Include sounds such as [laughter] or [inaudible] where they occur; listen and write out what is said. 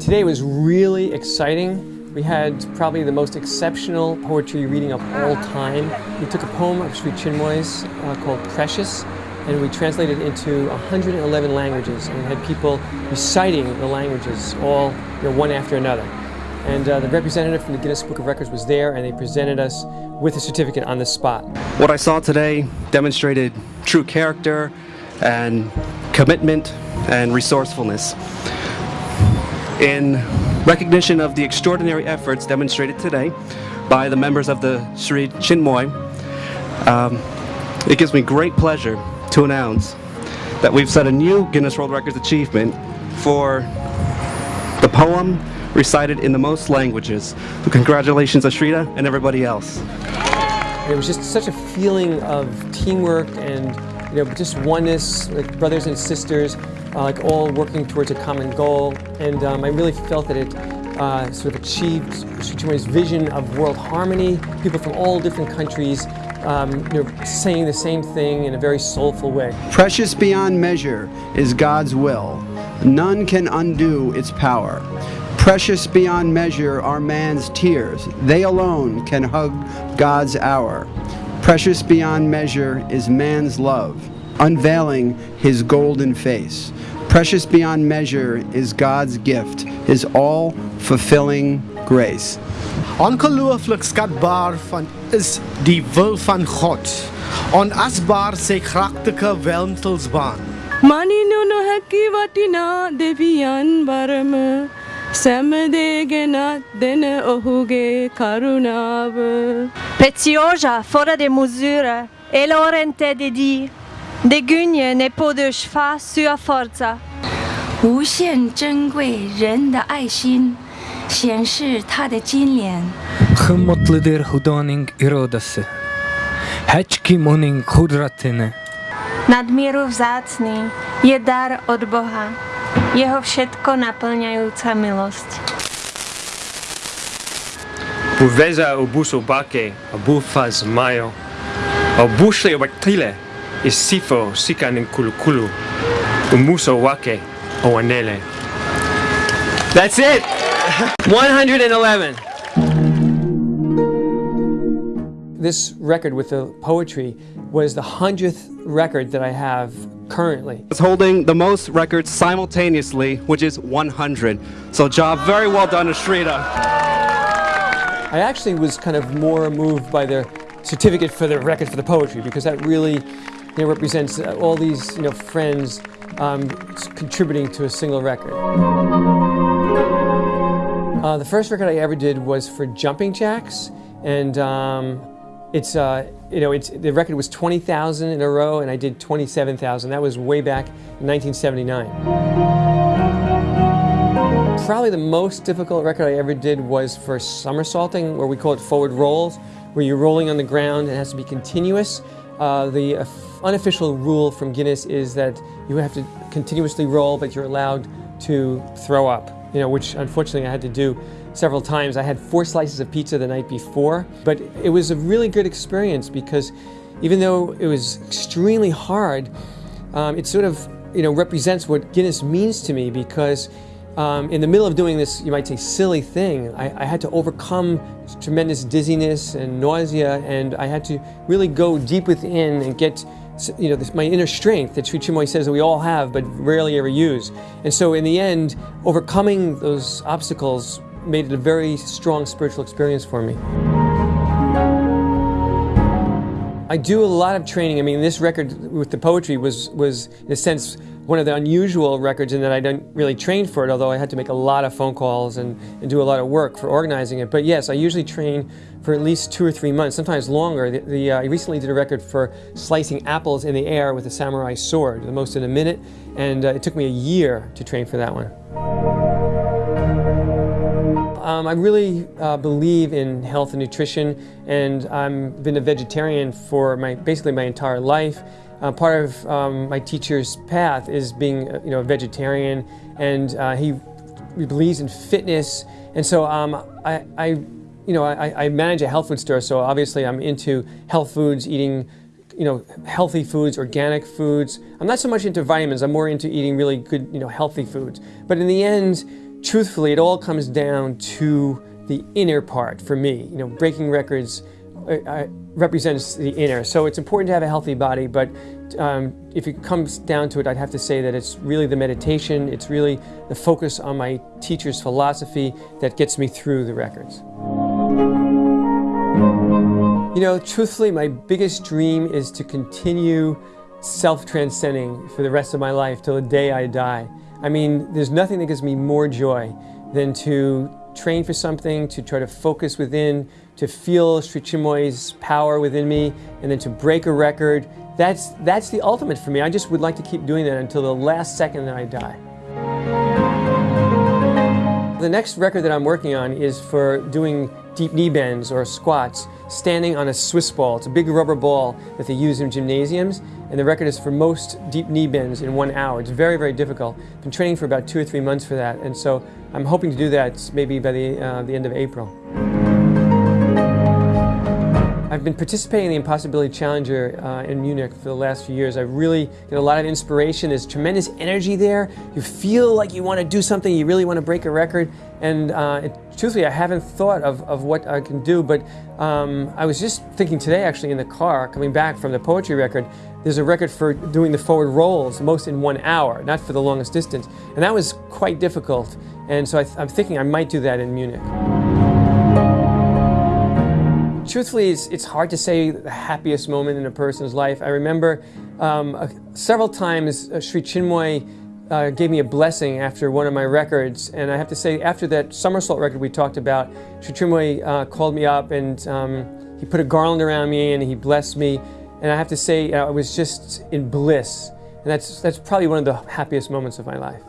Today was really exciting. We had probably the most exceptional poetry reading of all time. We took a poem of Sri Chinmoy's uh, called Precious, and we translated it into 111 languages, and we had people reciting the languages all you know, one after another. And uh, the representative from the Guinness Book of Records was there, and they presented us with a certificate on the spot. What I saw today demonstrated true character and commitment and resourcefulness. In recognition of the extraordinary efforts demonstrated today by the members of the Sri Chinmoy, um, it gives me great pleasure to announce that we've set a new Guinness World Records achievement for the poem recited in the most languages. So congratulations Ashrita and everybody else. It was just such a feeling of teamwork and you know just oneness, like brothers and sisters, uh, like all working towards a common goal. And um, I really felt that it uh, sort of achieved Sri vision of world harmony, people from all different countries um, you know, saying the same thing in a very soulful way. Precious beyond measure is God's will. None can undo its power. Precious beyond measure are man's tears. They alone can hug God's hour. Precious beyond measure is man's love, unveiling his golden face. Precious beyond measure is God's gift, his all-fulfilling grace. Ongelooflik skatbaar van is die wil van God. Onasbaar sy kragtige welmtelsbaan. මනිනු නොහැකි වටිනා දෙවියන් බරම සැමදේ ගෙනත් දෙන ඔහුගේ කරුණාව. Preziosa, fora de misura, e l'orente de di, De Gugne ne podeuși fa sua forța. 无限珍贵人的爱心，显示他的金莲。Hımatlıdır Hudanın iradası. Heç kim onun kudretini. Nadmíru vzácný je dar od Boha, jeho všetko naplňajúca milosť. Poveza obusu bake, obufaz majo, obušli obaktile, isifo sikan kulukulu. Umuso wake, owanele. That's it! [laughs] 111. This record with the poetry was the 100th record that I have currently. It's holding the most records simultaneously, which is 100. So job very well done Ashrita. I actually was kind of more moved by the certificate for the record for the poetry because that really you know, represents uh, all these you know, friends um, contributing to a single record. Uh, the first record I ever did was for Jumping Jacks, and um, it's uh, you know it's the record was 20,000 in a row, and I did 27,000. That was way back in 1979. Probably the most difficult record I ever did was for somersaulting, where we call it forward rolls, where you're rolling on the ground and it has to be continuous. Uh, the unofficial rule from Guinness is that you have to continuously roll, but you're allowed to throw up, you know, which unfortunately I had to do several times. I had four slices of pizza the night before, but it was a really good experience because even though it was extremely hard, um, it sort of, you know, represents what Guinness means to me because um, in the middle of doing this, you might say, silly thing, I, I, had to overcome tremendous dizziness and nausea, and I had to really go deep within and get you know, this, my inner strength that Sri Chinmoy says that we all have but rarely ever use. And so in the end, overcoming those obstacles made it a very strong spiritual experience for me. I do a lot of training. I mean, this record with the poetry was, was in a sense, one of the unusual records in that I didn't really train for it, although I had to make a lot of phone calls and, and do a lot of work for organizing it. But yes, I usually train for at least two or three months, sometimes longer. The, the uh, I recently did a record for slicing apples in the air with a samurai sword, the most in a minute, and uh, it took me a year to train for that one. Um, I really uh, believe in health and nutrition, and I've been a vegetarian for my basically my entire life. Uh, part of um, my teacher's path is being, you know, a vegetarian, and uh, he, he, believes in fitness. And so um, I, I, you know, I, I, manage a health food store, so obviously I'm into health foods, eating, you know, healthy foods, organic foods. I'm not so much into vitamins. I'm more into eating really good, you know, healthy foods. But in the end, truthfully, it all comes down to the inner part for me. You know, breaking records uh, uh, represents the inner. So it's important to have a healthy body, but um, if it comes down to it, I'd have to say that it's really the meditation, it's really the focus on my teacher's philosophy that gets me through the records. You know, truthfully, my biggest dream is to continue self-transcending for the rest of my life till the day I die. I mean, there's nothing that gives me more joy than to train for something, to try to focus within, to feel Sri Chinmoy's power within me, and then to break a record. That's, that's the ultimate for me. I just would like to keep doing that until the last second that I die. The next record that I'm working on is for doing deep knee bends or squats, standing on a Swiss ball. It's a big rubber ball that they use in gymnasiums, and the record is for most deep knee bends in one hour. It's very, very difficult. I've Been training for about two or three months for that, and so I'm hoping to do that maybe by the, uh, the end of April. I've been participating in the Impossibility Challenger uh, in Munich for the last few years. I really get a lot of inspiration. There's tremendous energy there. You feel like you want to do something, you really want to break a record. And uh, it, truthfully, I haven't thought of, of what I can do, but um, I was just thinking today, actually, in the car, coming back from the poetry record, there's a record for doing the forward rolls, most in one hour, not for the longest distance. And that was quite difficult. And so I I'm thinking I might do that in Munich. Truthfully, it's, it's, hard to say the happiest moment in a person's life. I remember um, uh, several times uh, Sri Chinmoy uh, gave me a blessing after one of my records, and I have to say, after that somersault record we talked about, Sri Chinmoy uh, called me up and um, he put a garland around me and he blessed me, and I have to say, uh, I was just in bliss, and that's, that's probably one of the happiest moments of my life.